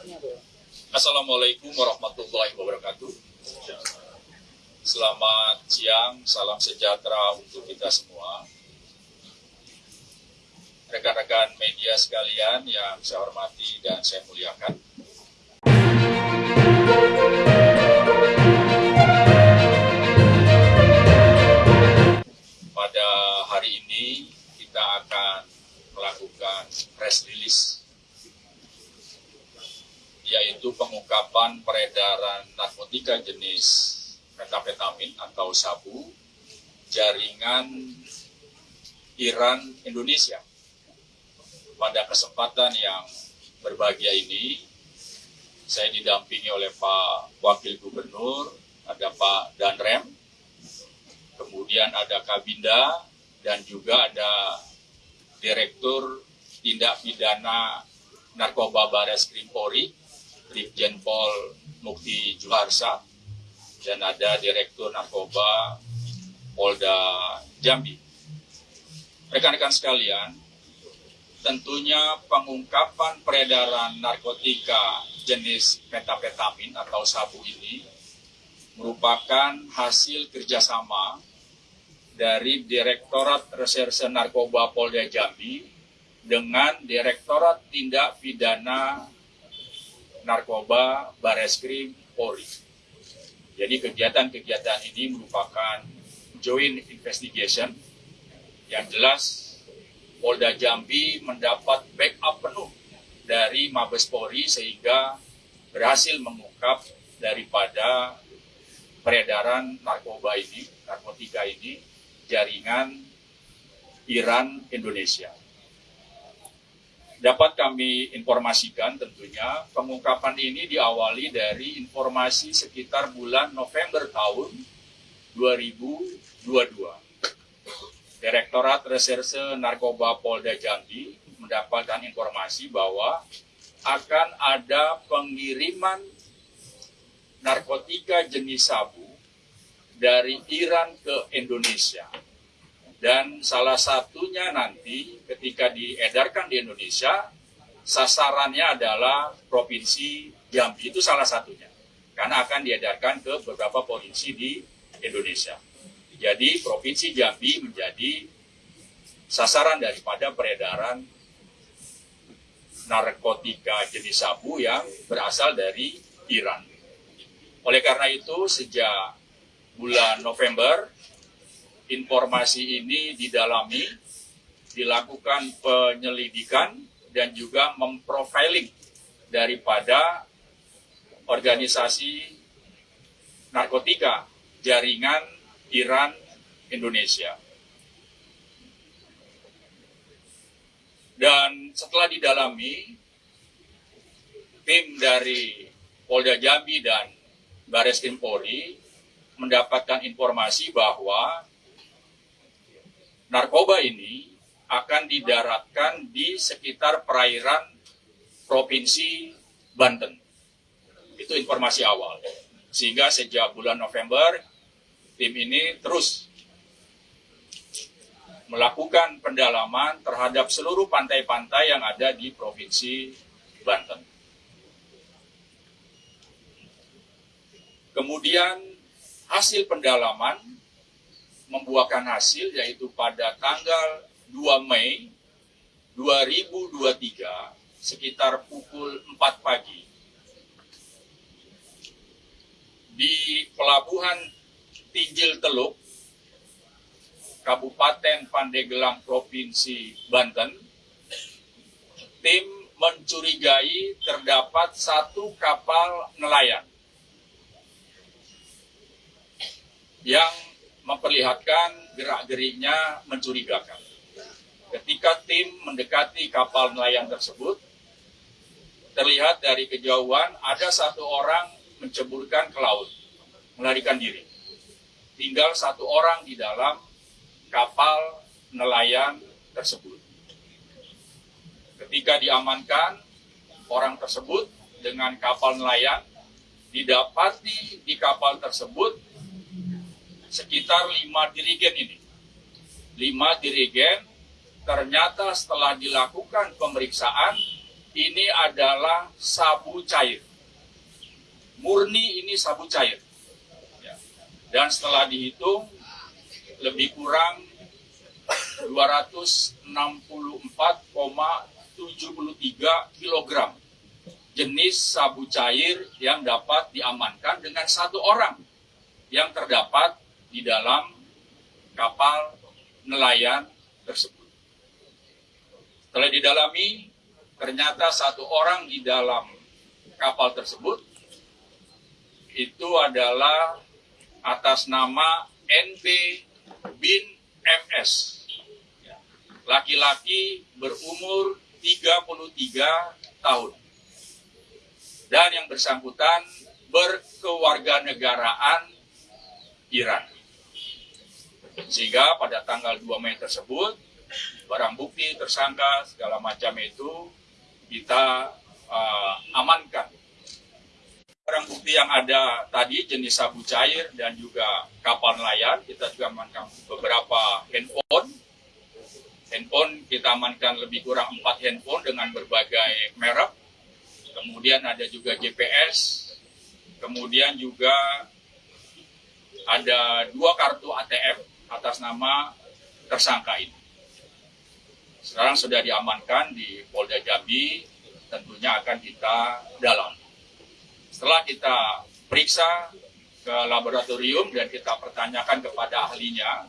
Assalamualaikum warahmatullahi wabarakatuh. Selamat siang, salam sejahtera untuk kita semua. Rekan-rekan media sekalian yang saya hormati dan saya muliakan. Pada hari ini kita akan melakukan press release yaitu pengungkapan peredaran narkotika jenis metapetamin atau sabu jaringan Iran Indonesia. Pada kesempatan yang berbahagia ini, saya didampingi oleh Pak Wakil Gubernur, ada Pak Danrem, kemudian ada Kabinda, dan juga ada Direktur Tindak Pidana Narkoba Bares Krimpori, Brigjen Pol Mukti Juharsa, dan ada Direktur Narkoba Polda Jambi. Rekan-rekan sekalian, tentunya pengungkapan peredaran narkotika jenis metapetamin atau sabu ini merupakan hasil kerjasama dari Direktorat Reserse Narkoba Polda Jambi dengan Direktorat Tindak Pidana Narkoba Bareskrim Polri. Jadi kegiatan-kegiatan ini merupakan joint investigation yang jelas Polda Jambi mendapat backup penuh dari Mabes Polri sehingga berhasil mengungkap daripada peredaran narkoba ini, narkotika ini jaringan Iran Indonesia. Dapat kami informasikan tentunya pengungkapan ini diawali dari informasi sekitar bulan November tahun 2022. Direktorat Reserse Narkoba Polda Jambi mendapatkan informasi bahwa akan ada pengiriman narkotika jenis sabu dari Iran ke Indonesia. Dan salah satunya nanti ketika diedarkan di Indonesia, sasarannya adalah Provinsi Jambi, itu salah satunya. Karena akan diedarkan ke beberapa provinsi di Indonesia. Jadi Provinsi Jambi menjadi sasaran daripada peredaran narkotika jenis sabu yang berasal dari Iran. Oleh karena itu, sejak bulan November, informasi ini didalami, dilakukan penyelidikan, dan juga memprofiling daripada organisasi narkotika jaringan Iran Indonesia. Dan setelah didalami, tim dari Polda Jambi dan Baris Krim Polri mendapatkan informasi bahwa narkoba ini akan didaratkan di sekitar perairan Provinsi Banten. Itu informasi awal. Sehingga sejak bulan November, tim ini terus melakukan pendalaman terhadap seluruh pantai-pantai yang ada di Provinsi Banten. Kemudian hasil pendalaman membuahkan hasil yaitu pada tanggal 2 Mei 2023 sekitar pukul 4 pagi. Di pelabuhan Tinjil Teluk Kabupaten Pandeglang Provinsi Banten tim mencurigai terdapat satu kapal nelayan yang memperlihatkan gerak-geriknya mencurigakan. Ketika tim mendekati kapal nelayan tersebut, terlihat dari kejauhan ada satu orang menceburkan ke laut, melarikan diri. Tinggal satu orang di dalam kapal nelayan tersebut. Ketika diamankan, orang tersebut dengan kapal nelayan didapati di kapal tersebut sekitar lima dirigen ini. Lima dirigen ternyata setelah dilakukan pemeriksaan ini adalah sabu cair. Murni ini sabu cair. Ya. Dan setelah dihitung, lebih kurang 264,73 kg jenis sabu cair yang dapat diamankan dengan satu orang yang terdapat di dalam kapal nelayan tersebut. Setelah didalami, ternyata satu orang di dalam kapal tersebut itu adalah atas nama NB bin MS. Laki-laki berumur 33 tahun. Dan yang bersangkutan berkewarganegaraan Iran. Sehingga pada tanggal 2 Mei tersebut, barang bukti, tersangka, segala macam itu kita uh, amankan. Barang bukti yang ada tadi jenis sabu cair dan juga kapal nelayan, kita juga amankan beberapa handphone. Handphone kita amankan lebih kurang 4 handphone dengan berbagai merek. Kemudian ada juga GPS, kemudian juga ada dua kartu ATM atas nama tersangka ini. Sekarang sudah diamankan di Polda Jambi, tentunya akan kita dalam. Setelah kita periksa ke laboratorium dan kita pertanyakan kepada ahlinya,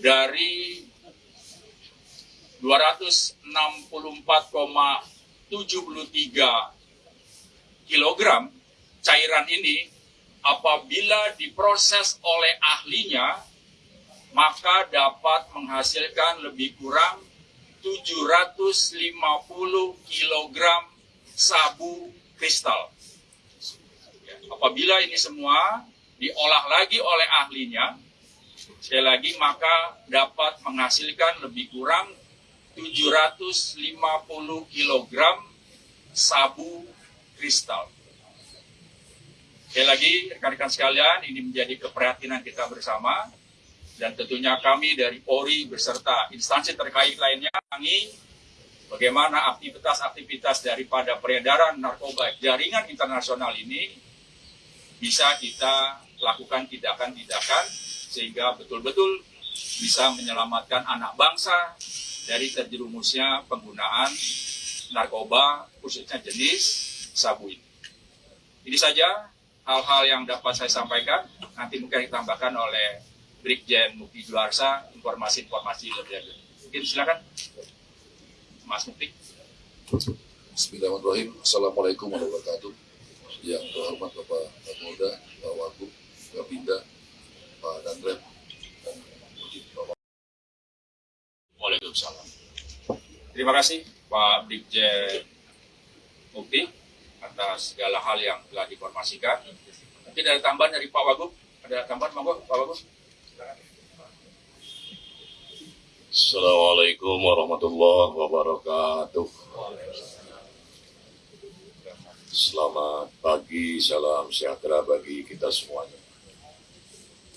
dari 264,73 kg cairan ini apabila diproses oleh ahlinya maka dapat menghasilkan lebih kurang 750 kg sabu kristal. Ya, apabila ini semua diolah lagi oleh ahlinya, sekali lagi maka dapat menghasilkan lebih kurang 750 kg sabu kristal. Sekali lagi, rekan-rekan sekalian, ini menjadi keprihatinan kita bersama dan tentunya kami dari Polri beserta instansi terkait lainnya mengangi bagaimana aktivitas-aktivitas daripada peredaran narkoba jaringan internasional ini bisa kita lakukan tindakan-tindakan sehingga betul-betul bisa menyelamatkan anak bangsa dari terjerumusnya penggunaan narkoba khususnya jenis sabu ini. Ini saja hal-hal yang dapat saya sampaikan. Nanti mungkin ditambahkan oleh Brigjen Mukti Juarsa informasi-informasi lebih lanjut. Mungkin silakan Mas Mukti. Bismillahirrahmanirrahim. Assalamualaikum warahmatullahi wabarakatuh. Yang terhormat Bapak Kapolda, Pak Wagub, Pak Binda, Pak Danrem, dan Bapak. Waalaikumsalam. Terima kasih Pak Brigjen Mukti atas segala hal yang telah diinformasikan. Mungkin ada tambahan dari Pak Wagub? Ada tambahan Pak Wagub? Assalamualaikum warahmatullahi wabarakatuh. Selamat pagi, salam sejahtera bagi kita semuanya.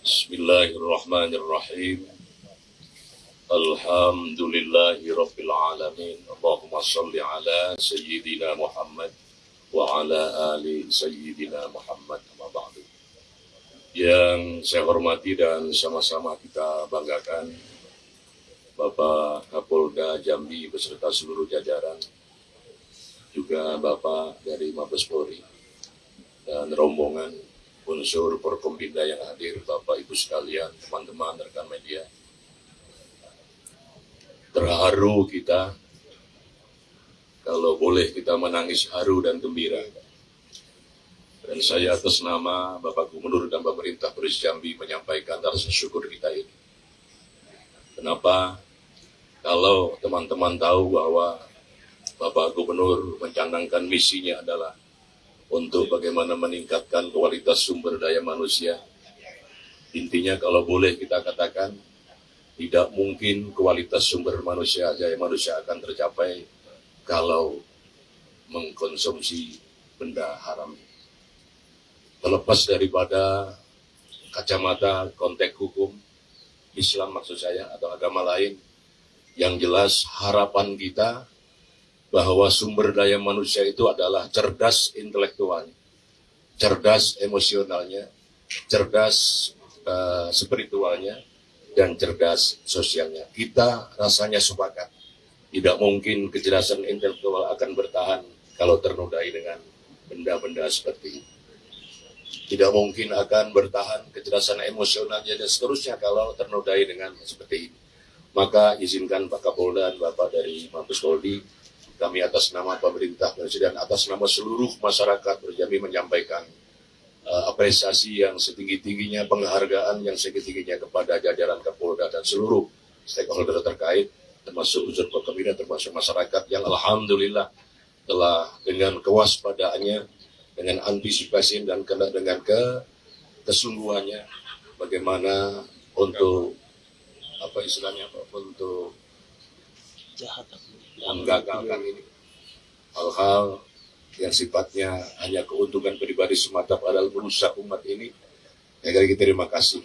Bismillahirrahmanirrahim. Alhamdulillahi Rabbil Alamin. Allahumma salli ala Sayyidina Muhammad wa ala ali Sayyidina Muhammad. Yang saya hormati dan sama-sama kita banggakan Bapak Kapolda Jambi beserta seluruh jajaran, juga Bapak dari Mabes Polri, dan rombongan unsur Porkompinda yang hadir, Bapak Ibu sekalian, teman-teman, rekan media. Terharu kita, kalau boleh kita menangis haru dan gembira. Dan saya atas nama Bapak Gubernur dan pemerintah Provinsi Jambi menyampaikan rasa syukur kita ini. Kenapa? Kalau teman-teman tahu bahwa Bapak Gubernur mencanangkan misinya adalah untuk bagaimana meningkatkan kualitas sumber daya manusia. Intinya kalau boleh kita katakan, tidak mungkin kualitas sumber manusia daya manusia akan tercapai kalau mengkonsumsi benda haram. Terlepas daripada kacamata konteks hukum, Islam maksud saya, atau agama lain, yang jelas harapan kita bahwa sumber daya manusia itu adalah cerdas intelektualnya, cerdas emosionalnya, cerdas uh, spiritualnya, dan cerdas sosialnya. Kita rasanya sepakat. Tidak mungkin kecerdasan intelektual akan bertahan kalau ternodai dengan benda-benda seperti ini. Tidak mungkin akan bertahan kecerdasan emosionalnya dan seterusnya kalau ternodai dengan seperti ini. Maka izinkan Pak Kapolda dan Bapak dari Mabes Polri, kami atas nama pemerintah Presiden, atas nama seluruh masyarakat berjami menyampaikan uh, apresiasi yang setinggi-tingginya, penghargaan yang setinggi-tingginya kepada jajaran Kapolda dan seluruh stakeholder terkait, termasuk unsur pemerintah, termasuk masyarakat yang Alhamdulillah telah dengan kewaspadaannya, dengan antisipasi dan kena dengan ke kesungguhannya bagaimana untuk apa istilahnya apa untuk menggagalkan ini. Hal-hal yang sifatnya hanya keuntungan pribadi semata padahal merusak umat ini saya kira terima kasih.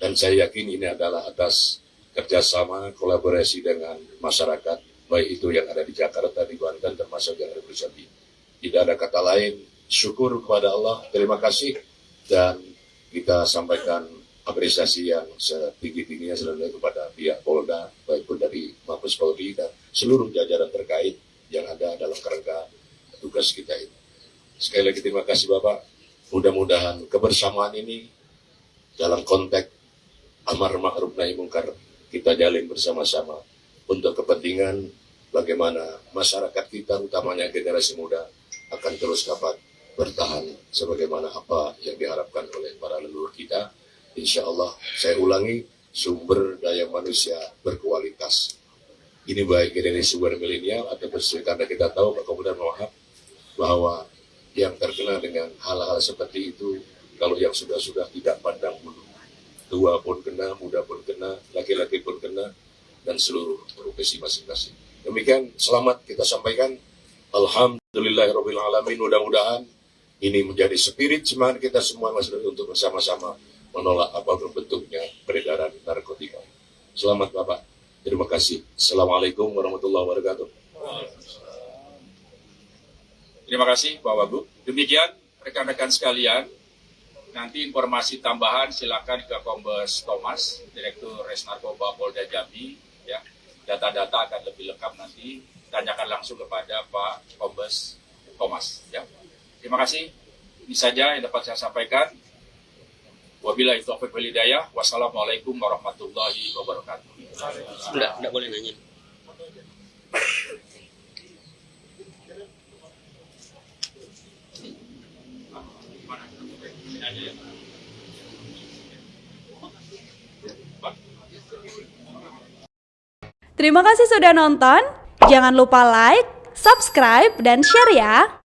Dan saya yakin ini adalah atas kerjasama kolaborasi dengan masyarakat baik itu yang ada di Jakarta di Banten termasuk yang ada di tidak ada kata lain syukur kepada Allah terima kasih dan kita sampaikan apresiasi yang setinggi-tingginya selalu kepada pihak Polda, baik pun dari Mabes Polri dan seluruh jajaran terkait yang ada dalam kerangka tugas kita ini. Sekali lagi terima kasih Bapak. Mudah-mudahan kebersamaan ini dalam konteks amar ma'ruf nahi mungkar kita jalin bersama-sama untuk kepentingan bagaimana masyarakat kita utamanya generasi muda akan terus dapat bertahan sebagaimana apa yang diharapkan oleh para leluhur kita insya Allah saya ulangi sumber daya manusia berkualitas. Ini baik dari sumber milenial atau karena kita tahu Pak Kemudian Wahab bahwa yang terkena dengan hal-hal seperti itu kalau yang sudah-sudah tidak pandang bulu tua pun kena, muda pun kena, laki-laki pun kena dan seluruh profesi masing-masing. Demikian selamat kita sampaikan. Alhamdulillahirrahmanirrahim. Mudah-mudahan ini menjadi spirit semangat kita semua mas untuk bersama-sama menolak apa pun bentuknya peredaran narkotika. Selamat Bapak. Terima kasih. Assalamualaikum warahmatullahi wabarakatuh. Terima kasih Pak Wagub. Demikian rekan-rekan sekalian, nanti informasi tambahan silakan ke Kombes Thomas, Direktur Res Narkoba Polda Jambi. Ya, data-data akan lebih lengkap nanti tanyakan langsung kepada Pak Kombes Thomas. Ya, terima kasih. Ini saja yang dapat saya sampaikan. Wabillahi taufiq wal hidayah. Wassalamualaikum warahmatullahi wabarakatuh. Enggak, enggak boleh nanya. Terima kasih sudah nonton. Jangan lupa like, subscribe, dan share ya.